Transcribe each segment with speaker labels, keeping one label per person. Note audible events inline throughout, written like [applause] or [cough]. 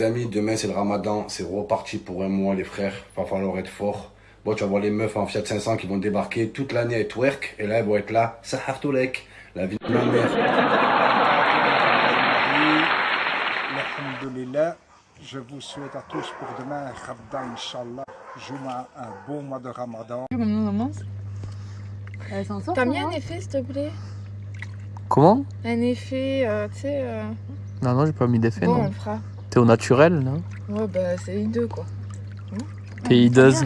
Speaker 1: Les amis, demain c'est le ramadan, c'est reparti pour un mois les frères, va falloir être fort. Bon, tu vas voir les meufs en Fiat 500 qui vont débarquer toute l'année à twerk, et là elles vont être là, Sahartoulek, la vie de ma mère.
Speaker 2: Alhamdulillah, je vous souhaite à tous pour demain, Khabda Inch'Allah, Juma, un bon mois de ramadan.
Speaker 3: T'as mis un effet s'il te plaît
Speaker 4: Comment?
Speaker 3: Un effet, euh, tu sais... euh,
Speaker 4: Non, non, j'ai pas mis d'effet,
Speaker 3: Bon, on
Speaker 4: non.
Speaker 3: le fera.
Speaker 4: T'es au naturel, non
Speaker 3: Ouais, bah c'est hideux quoi.
Speaker 4: T'es hideuse.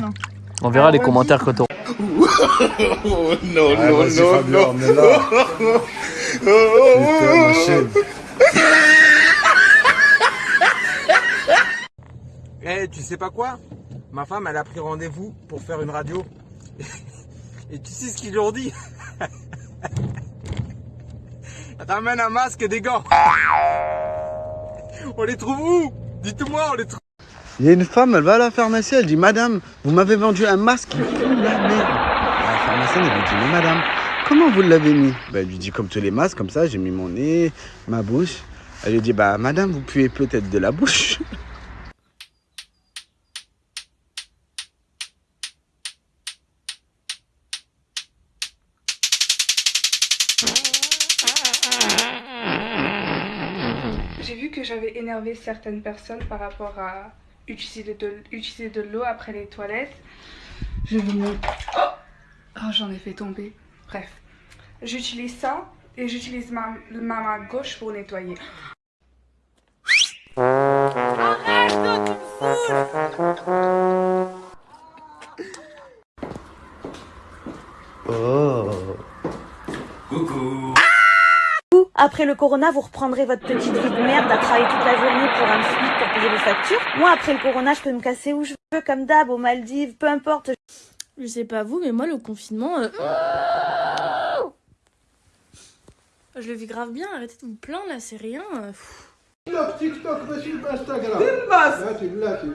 Speaker 4: On verra
Speaker 3: Ah,
Speaker 4: les
Speaker 3: ouais,
Speaker 4: commentaires quand on... [laughs]
Speaker 1: Oh non, non, non, non, mais [laughs] là. Putain, ma chèvre. [laughs]
Speaker 5: Tu sais pas quoi? Ma femme, elle a pris rendez-vous pour faire une radio. Et tu sais ce qu'ils lui ont dit? Ramène un masque et des gants. On les trouve où? Dites-moi, on les trouve.
Speaker 6: Il y a une femme, elle va à la pharmacie, elle dit Madame, vous m'avez vendu un masque qui pue la merde. La pharmacienne, elle lui dit Mais madame, comment vous l'avez mis? Ben, Elle lui dit Comme tous les masques, comme ça, j'ai mis mon nez, ma bouche. Elle lui dit Bah, madame, vous puez peut-être de la bouche. [laughs]
Speaker 7: Que j'avais énervé certaines personnes par rapport à utiliser de, l'eau après les toilettes. Je vous montre. Oh, Oh, j'en ai fait tomber. Bref. J'utilise ça et j'utilise ma, ma main gauche pour nettoyer.
Speaker 6: Oh.
Speaker 8: Après le corona, vous reprendrez votre petite vie de merde à travailler toute la journée pour un SMIC pour payer vos factures. Moi, après le corona, je peux me casser où je veux, comme d'hab, aux Maldives, peu importe.
Speaker 9: Je sais pas vous, mais moi, le confinement... Euh, je le vis grave bien, arrêtez de vous plaindre, là, c'est rien.
Speaker 2: TikTok, TikTok, Instagram.
Speaker 10: Là, tu.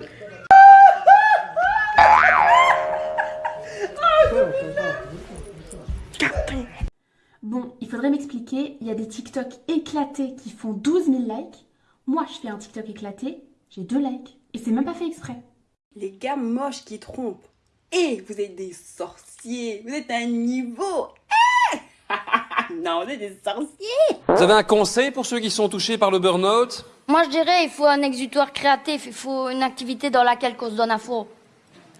Speaker 10: Faudrait m'expliquer, il y a des TikTok éclatés qui font 12 000 likes. Moi, je fais un TikTok éclaté, j'ai 2 likes. Et c'est même pas fait exprès.
Speaker 11: Les gars moches qui trompent. Et vous êtes des sorciers. Vous êtes à un niveau. Eh [laughs] non, vous êtes des sorciers.
Speaker 12: Vous avez un conseil pour ceux qui sont touchés par le burn-out?
Speaker 13: Moi, je dirais, il faut un exutoire créatif, il faut une activité dans laquelle qu'on se donne à fond.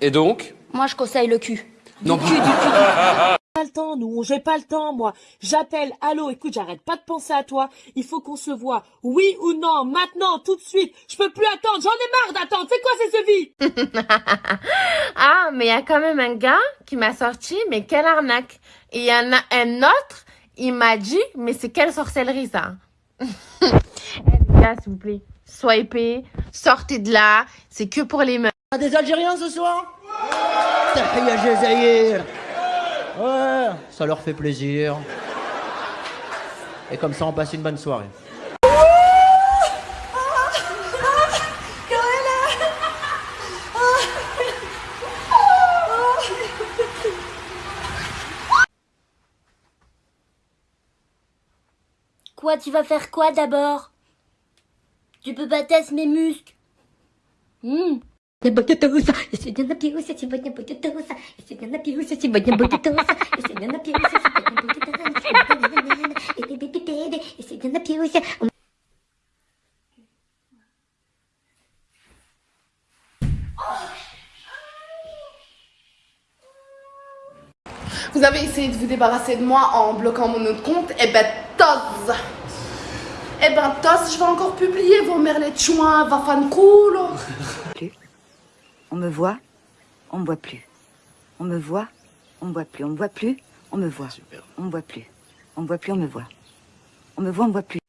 Speaker 12: Et donc?
Speaker 13: Moi, je conseille le cul.
Speaker 12: Non. [laughs]
Speaker 14: pas le temps, nous, j'ai pas le temps, moi. J'appelle, allô, écoute, j'arrête pas de penser à toi. Il faut qu'on se voit. Oui ou non, maintenant, tout de suite. Je peux plus attendre, j'en ai marre d'attendre. C'est quoi c'est ce vie? [laughs]
Speaker 15: Ah, mais il y a quand même un gars qui m'a sorti, mais quelle arnaque. Et il y en a un autre, il m'a dit, mais c'est quelle sorcellerie ça? [laughs] Eh les gars, s'il vous plaît, swipez, sortez de là, c'est que pour les meufs.
Speaker 14: Des Algériens ce soir? Tahia Jazaïr Ouais, ça leur fait plaisir. Et comme ça, on passe une bonne soirée.
Speaker 13: Quoi, tu vas faire quoi d'abord? Tu peux pas tester mes muscles? Hmm?
Speaker 16: Я буду туса, я сегодня напьюсь, я сегодня буду туса, я сегодня напьюсь, я сегодня буду туса, я сегодня напьюсь, я сегодня буду туса, и ты беби беби, я сегодня напьюсь.
Speaker 3: Vous avez essayé de vous débarrasser de moi en bloquant mon autre compte Eh ben, tos Eh ben, tos, je vais encore publier vos merlets de chouin, va fan cool
Speaker 17: On me voit, on me voit plus. On me voit, on me voit plus. On me voit plus, on me voit. On me voit plus. On me voit plus, on me voit. On me voit, on me voit plus.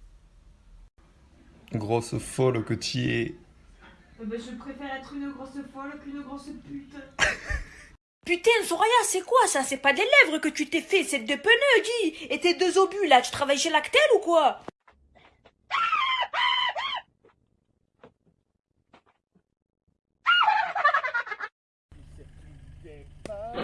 Speaker 18: Grosse folle que tu es.
Speaker 9: je préfère être une grosse folle qu'une grosse pute. [laughs]
Speaker 8: Putain, Soraya, c'est quoi ça? C'est pas des lèvres que tu t'es fait, c'est deux pneus, dis Et tes deux obus, là, tu travailles chez Lactel ou quoi? [laughs]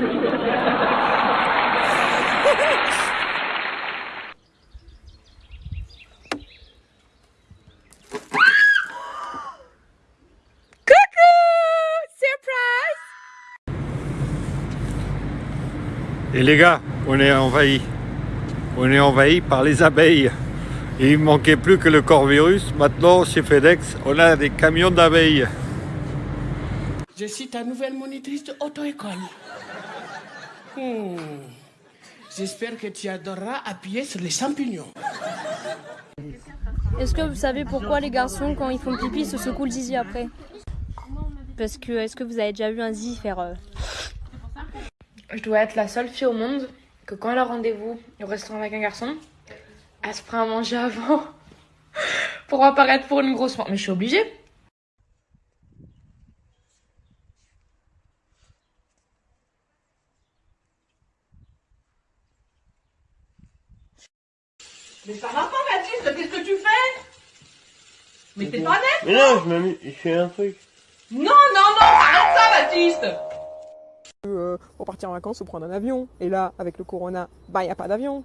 Speaker 8: Coucou surprise.
Speaker 18: Et les gars, on est envahi. On est envahi par les abeilles. Et il ne manquait plus que le corvirus. Maintenant, chez FedEx, on a des camions d'abeilles.
Speaker 19: Je suis ta nouvelle monitrice auto-école. Hmm. J'espère que tu adoreras appuyer sur les champignons.
Speaker 20: Est-ce que vous savez pourquoi les garçons, quand ils font pipi, se secouent le zizi après? Parce que, est-ce que vous avez déjà vu un zizi faire... euh,
Speaker 21: Je dois être la seule fille au monde que quand elle a rendez-vous au restaurant avec un garçon, elle se prend à manger avant [laughs] pour apparaître pour une grosse... Mais je suis obligée.
Speaker 22: Mais ça va pas, Baptiste, qu'est-ce que tu fais? Mais t'es pas net
Speaker 23: Mais non, je m'amuse, je fais un truc.
Speaker 22: Non, non, non, arrête ça, Baptiste
Speaker 24: Euh, pour partir en vacances, faut prendre un avion. Et là, avec le corona, bah, y a pas d'avion.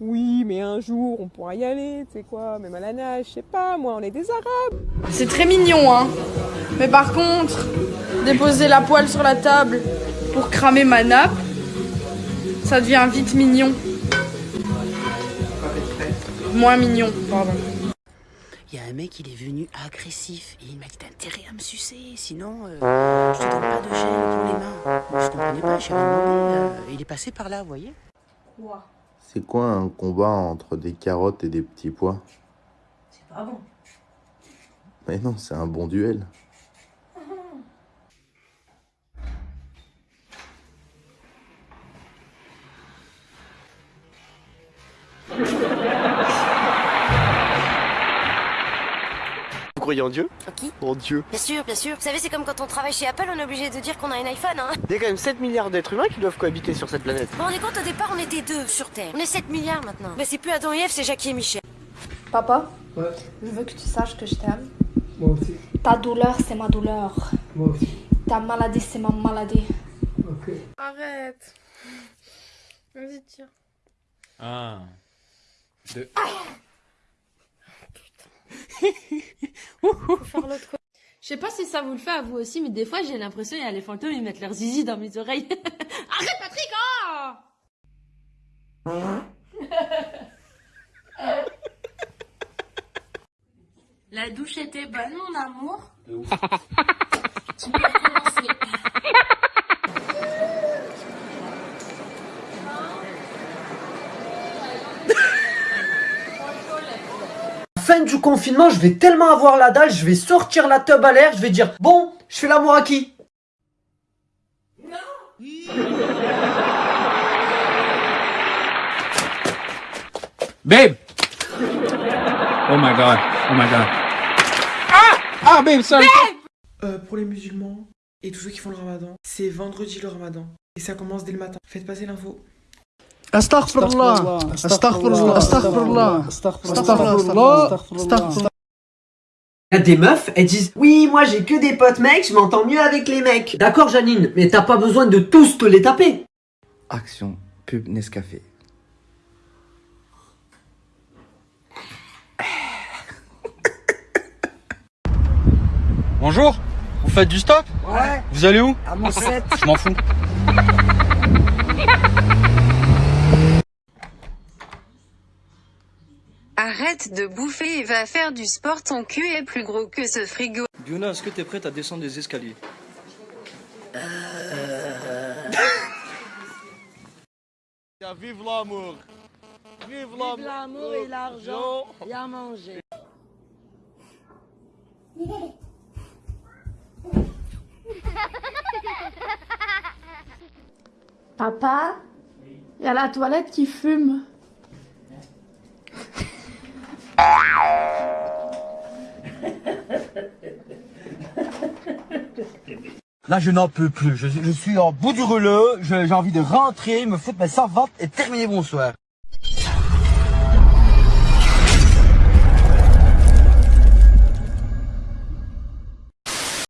Speaker 24: Oui, mais un jour, on pourra y aller, tu sais quoi, même à la nage, je sais pas, moi, on est des Arabes.
Speaker 25: C'est très mignon, hein. Mais par contre, déposer la poêle sur la table pour cramer ma nappe, ça devient vite mignon. Moins mignon, pardon.
Speaker 26: Il y a un mec, il est venu agressif et il m'a dit t'as intérêt à me sucer, sinon euh, je te donne pas de gel pour les mains. Je comprenais pas, j'ai rien demandé. euh, il est passé par là, vous voyez
Speaker 17: C'est quoi un combat entre des carottes et des petits pois?
Speaker 26: C'est pas bon.
Speaker 17: Mais non, c'est un bon duel. [laughs]
Speaker 27: croyez en Dieu?
Speaker 16: Qui
Speaker 27: En Dieu.
Speaker 16: Bien sûr, bien sûr. Vous savez, c'est comme quand on travaille chez Apple, on est obligé de dire qu'on a un iPhone, hein.
Speaker 27: Il y a quand même 7 milliards d'êtres humains qui doivent cohabiter sur cette planète.
Speaker 16: Vous vous rendez compte, au départ, on était deux sur Terre. On est 7 milliards maintenant. Mais c'est plus Adam et Ève, c'est Jackie et Michel.
Speaker 25: Papa, je veux que tu saches que je t'aime.
Speaker 23: Moi aussi.
Speaker 25: Ta douleur, c'est ma douleur.
Speaker 23: Moi aussi.
Speaker 25: Ta maladie, c'est ma maladie.
Speaker 23: Ok.
Speaker 14: Arrête. Vas-y, tire.
Speaker 1: Un, deux.
Speaker 14: Côté. [laughs] Je sais pas si ça vous le fait à vous aussi, mais des fois j'ai l'impression qu'il y a les fantômes, ils mettent leur zizi dans mes oreilles. [laughs] Arrête Patrick oh La douche était bonne, mon amour. [laughs]
Speaker 28: Fin du confinement, je vais tellement avoir la dalle, je vais sortir la tub à l'air, je vais dire bon, je fais l'amour à qui?
Speaker 1: Babe! Oh my god, oh my god. Ah! Ah, babe, sorry!
Speaker 7: Euh, pour les musulmans et tous ceux qui font le ramadan, c'est vendredi le ramadan. Et ça commence dès le matin. Faites passer l'info.
Speaker 8: Astaghfirullah. Astaghfirullah. Astaghfirullah. Astaghfirullah. Astaghfirullah.
Speaker 28: Il y a des meufs, elles disent Oui, moi j'ai que des potes mecs, je m'entends mieux avec les mecs. D'accord, Janine, mais t'as pas besoin de tous te les taper.
Speaker 29: Action, pub Nescafé.
Speaker 1: Bonjour, vous faites du stop?
Speaker 28: Ouais.
Speaker 1: Vous allez où?
Speaker 28: À mon set.
Speaker 1: Je m'en fous.
Speaker 30: Arrête de bouffer et va faire du sport, ton cul est plus gros que ce frigo.
Speaker 31: Biona, est-ce que t'es prête à descendre des escaliers [laughs]
Speaker 23: Vive l'amour Vive l'amour
Speaker 22: Vive l'amour et l'argent, et à manger.
Speaker 25: Papa, il y a la toilette qui fume.
Speaker 28: Là, je n'en peux plus. Je, suis en bout du rouleau. J'ai envie de rentrer, me foutre ma servante et terminer mon soir.